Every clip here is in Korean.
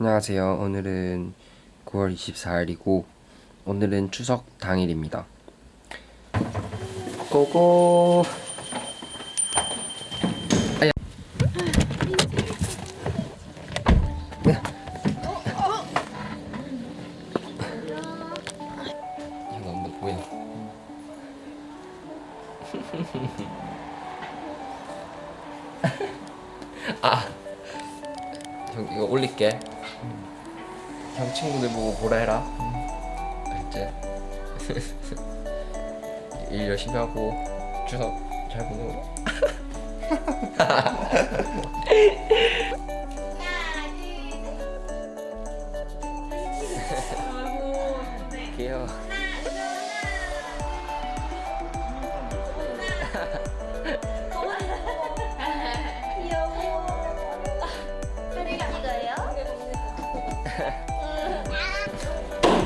안녕하세요. 오늘은 9월 24일이고 오늘은 추석 당일입니다. 고고. 아야. 이거 이거 올릴게. 형 친구들 보고 보라 해라. 알지? 일 열심히 하고 추석 잘 보내고.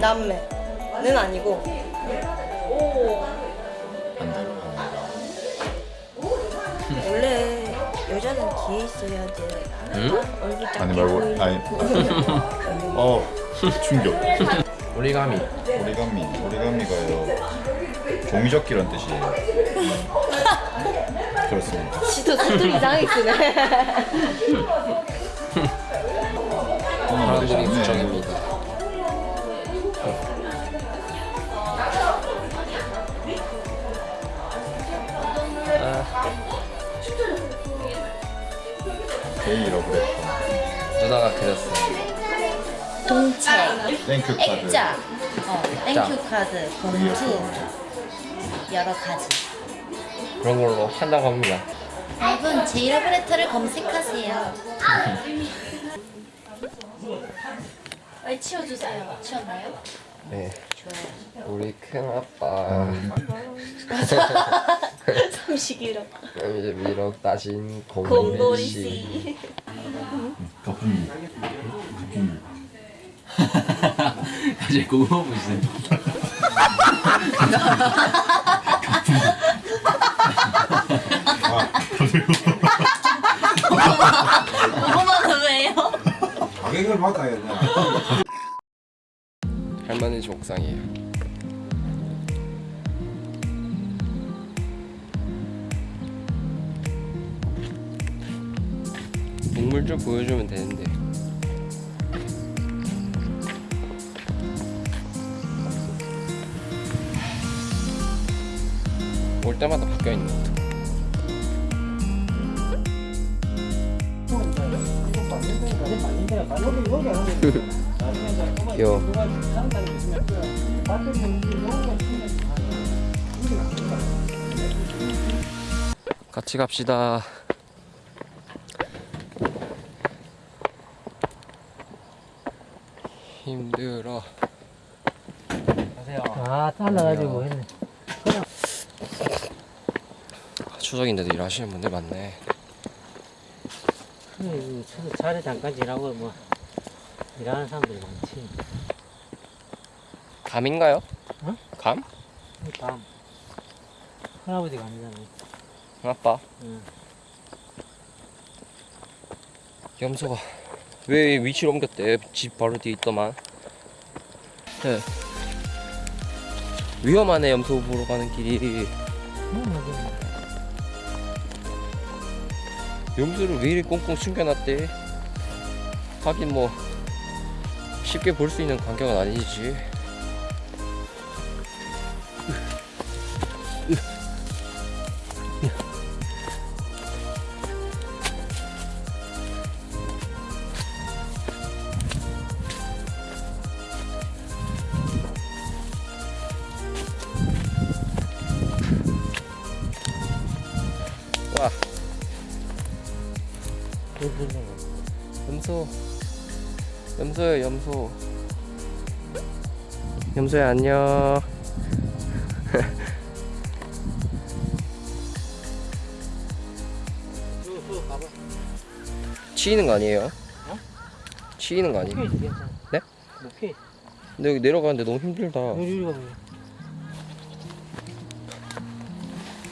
남매는 아니고. 원래 여자는 뒤에 있어야지 응? 얼굴 아니 말고 아니. 어 충격. 오리가미. 오리가미 오리가미가요. 종이접기란 뜻이에요. 그렇습니다. 지도 사투리 이상하게 쓰네 사람들이 구정입니다. 개인이라고 그랬고 누나가 그렸어. 동책 땡큐 카드 액자. 어, 땡큐 카드 봉투. 여러 가지. 그런 걸로 한다고 합니다. 여러분 제 이름 레터를 검색하세요 치워주세요 치웠나요? 네. 좋아요 우리 큰 아빠. 삼식이로 이제 미럭 따신 곰돌이 씨. 씨 거품이 거품이 사실 그거 보시네. 오버마는 왜요? 가격을 받아야 되 집 옥상이에요. 동물 좀 보여주면 되는데. 올 때마다 바뀌어 있네. 귀여워. 같이 갑시다. 힘들어. 아, 잘라가지고 했네. 아, 추석인데도 일하시는 분들 많네. 그래, 차례 잠깐 지나고 뭐 일하는 사람들이 많지. 감인가요? 어? 감? 다음 할아버지가 아니잖아. 아빠. 응. 염소가 왜 위치를 옮겼대? 집 바로 뒤에 있더만. 네. 위험하네 염소 보러 가는 길이. 뭐. 염소를 왜 이리 꽁꽁 숨겨놨대? 하긴 뭐 쉽게 볼 수 있는 광경은 아니지. 와. 염소 염소야 염소 염소야 안녕 치이는 거 아니에요? 치이는 거 아니에요? 네? 목회. 근데 여기 내려가는데 너무 힘들다.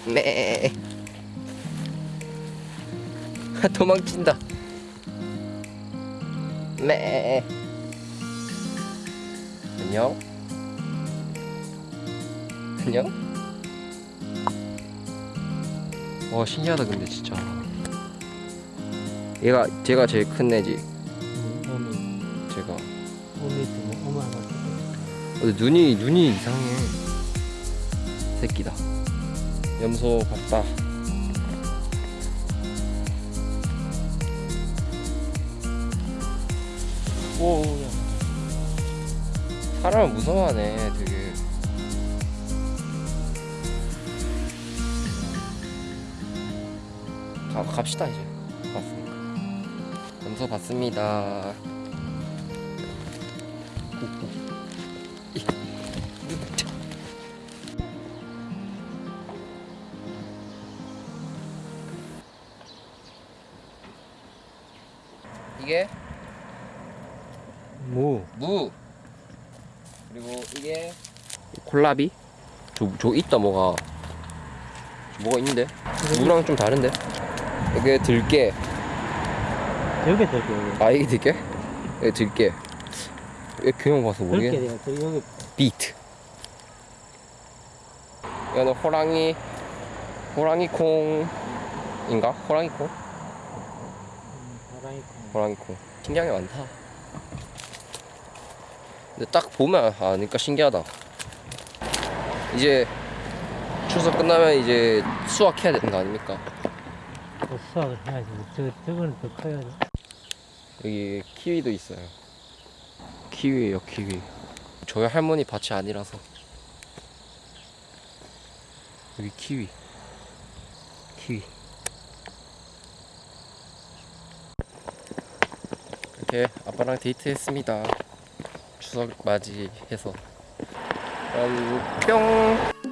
네 도망친다 매 안녕. 안녕. 와 신기하다 근데 진짜. 얘가 제가 제일 큰 애지. 음, 제가. 어미도 뭐 근데 눈이 눈이 이상해. 새끼다. 염소 봤다 오야 사람을 무서워하네 되게. 가, 갑시다 이제. 봤으니까 염소 봤습니다. 이게 무. 무. 그리고 이게 콜라비? 저, 저 있다 뭐가. 저 뭐가 있는데? 무랑 좀 다른데? 이게 들깨. 들게 여기 아 이게 들깨? 이게 들깨. 왜 그냥 봐서 돼요 저 여기 비트. 이거는 호랑이 호랑이 콩인가? 호랑이 콩? 바람이 호랑이 콩. 신기한 게 많다. 근데 딱 보면 아니까 신기하다. 이제 추석 끝나면 이제 수확해야 되는 거 아닙니까? 또 수확을 해야지. 저, 저거는 더 커야지 여기 키위도 있어요. 키위예요 키위. 저희 할머니 밭이 아니라서. 여기 키위. 키위. 이렇게 아빠랑 데이트했습니다 추석 맞이해서. 그럼 뿅